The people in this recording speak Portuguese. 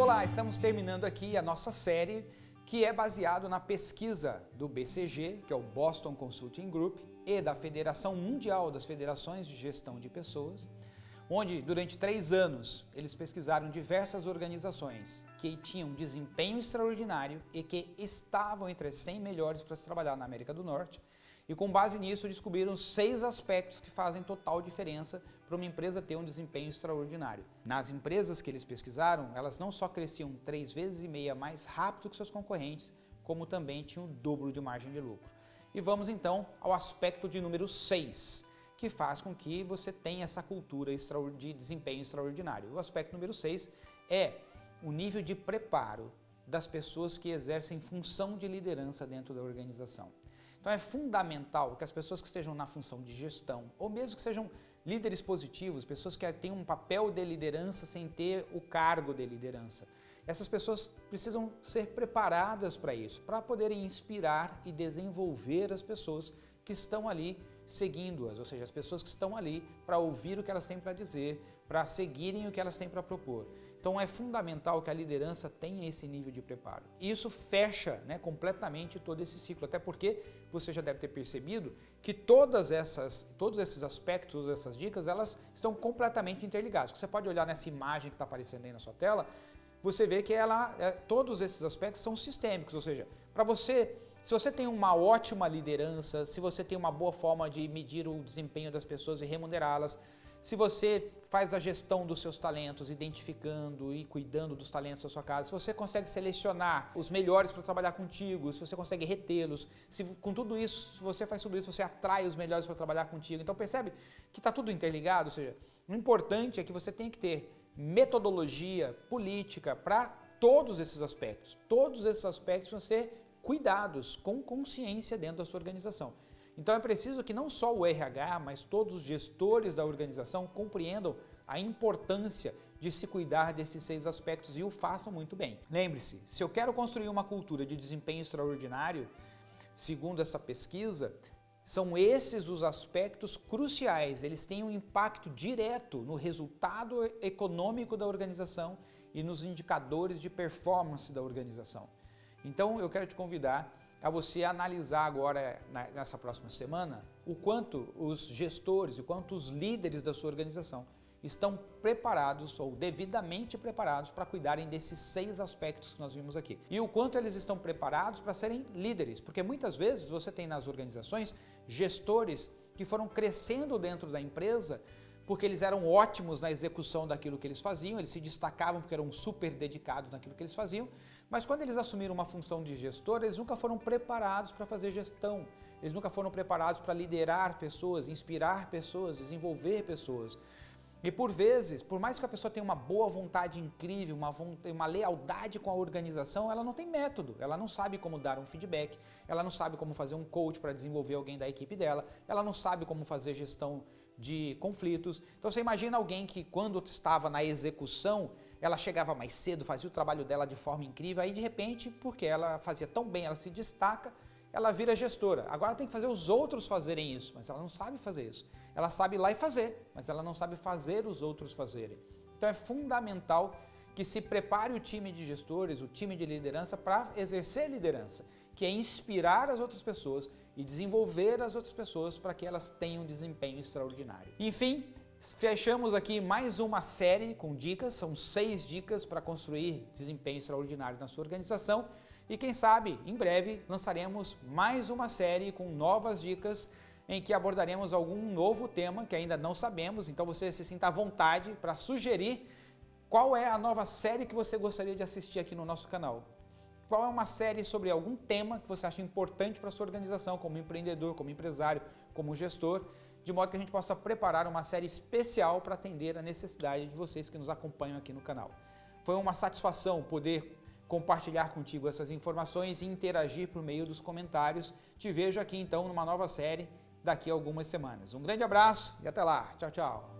Olá, estamos terminando aqui a nossa série que é baseado na pesquisa do BCG, que é o Boston Consulting Group, e da Federação Mundial das Federações de Gestão de Pessoas, onde durante três anos eles pesquisaram diversas organizações que tinham desempenho extraordinário e que estavam entre as 100 melhores para se trabalhar na América do Norte, e com base nisso descobriram seis aspectos que fazem total diferença para uma empresa ter um desempenho extraordinário. Nas empresas que eles pesquisaram, elas não só cresciam três vezes e meia mais rápido que seus concorrentes, como também tinham o dobro de margem de lucro. E vamos então ao aspecto de número 6, que faz com que você tenha essa cultura de desempenho extraordinário. O aspecto número 6 é o nível de preparo das pessoas que exercem função de liderança dentro da organização. Então é fundamental que as pessoas que estejam na função de gestão, ou mesmo que sejam líderes positivos, pessoas que têm um papel de liderança sem ter o cargo de liderança, essas pessoas precisam ser preparadas para isso, para poderem inspirar e desenvolver as pessoas que estão ali seguindo-as, ou seja, as pessoas que estão ali para ouvir o que elas têm para dizer, para seguirem o que elas têm para propor. Então é fundamental que a liderança tenha esse nível de preparo. E isso fecha né, completamente todo esse ciclo, até porque você já deve ter percebido que todas essas, todos esses aspectos, essas dicas, elas estão completamente interligadas. Você pode olhar nessa imagem que está aparecendo aí na sua tela, você vê que ela, é, todos esses aspectos são sistêmicos, ou seja, para você, se você tem uma ótima liderança, se você tem uma boa forma de medir o desempenho das pessoas e remunerá-las, se você faz a gestão dos seus talentos, identificando e cuidando dos talentos da sua casa, se você consegue selecionar os melhores para trabalhar contigo, se você consegue retê-los, se com tudo isso, se você faz tudo isso, você atrai os melhores para trabalhar contigo. Então percebe que está tudo interligado, ou seja, o importante é que você tem que ter metodologia, política para todos esses aspectos. Todos esses aspectos vão ser cuidados com consciência dentro da sua organização. Então é preciso que não só o RH, mas todos os gestores da organização compreendam a importância de se cuidar desses seis aspectos e o façam muito bem. Lembre-se, se eu quero construir uma cultura de desempenho extraordinário, segundo essa pesquisa, são esses os aspectos cruciais, eles têm um impacto direto no resultado econômico da organização e nos indicadores de performance da organização. Então eu quero te convidar a você analisar agora, nessa próxima semana, o quanto os gestores, o quanto os líderes da sua organização estão preparados ou devidamente preparados para cuidarem desses seis aspectos que nós vimos aqui. E o quanto eles estão preparados para serem líderes, porque muitas vezes você tem nas organizações gestores que foram crescendo dentro da empresa porque eles eram ótimos na execução daquilo que eles faziam, eles se destacavam porque eram super dedicados naquilo que eles faziam, mas quando eles assumiram uma função de gestor, eles nunca foram preparados para fazer gestão, eles nunca foram preparados para liderar pessoas, inspirar pessoas, desenvolver pessoas. E por vezes, por mais que a pessoa tenha uma boa vontade incrível, uma, uma lealdade com a organização, ela não tem método, ela não sabe como dar um feedback, ela não sabe como fazer um coach para desenvolver alguém da equipe dela, ela não sabe como fazer gestão de conflitos. Então você imagina alguém que quando estava na execução, ela chegava mais cedo, fazia o trabalho dela de forma incrível, aí de repente, porque ela fazia tão bem, ela se destaca, ela vira gestora. Agora tem que fazer os outros fazerem isso, mas ela não sabe fazer isso. Ela sabe ir lá e fazer, mas ela não sabe fazer os outros fazerem. Então é fundamental que se prepare o time de gestores, o time de liderança para exercer liderança, que é inspirar as outras pessoas e desenvolver as outras pessoas para que elas tenham um desempenho extraordinário. Enfim, fechamos aqui mais uma série com dicas, são seis dicas para construir desempenho extraordinário na sua organização e quem sabe, em breve, lançaremos mais uma série com novas dicas em que abordaremos algum novo tema que ainda não sabemos, então você se sinta à vontade para sugerir qual é a nova série que você gostaria de assistir aqui no nosso canal? Qual é uma série sobre algum tema que você acha importante para sua organização, como empreendedor, como empresário, como gestor, de modo que a gente possa preparar uma série especial para atender a necessidade de vocês que nos acompanham aqui no canal. Foi uma satisfação poder compartilhar contigo essas informações e interagir por meio dos comentários. Te vejo aqui então numa nova série daqui a algumas semanas. Um grande abraço e até lá. Tchau, tchau.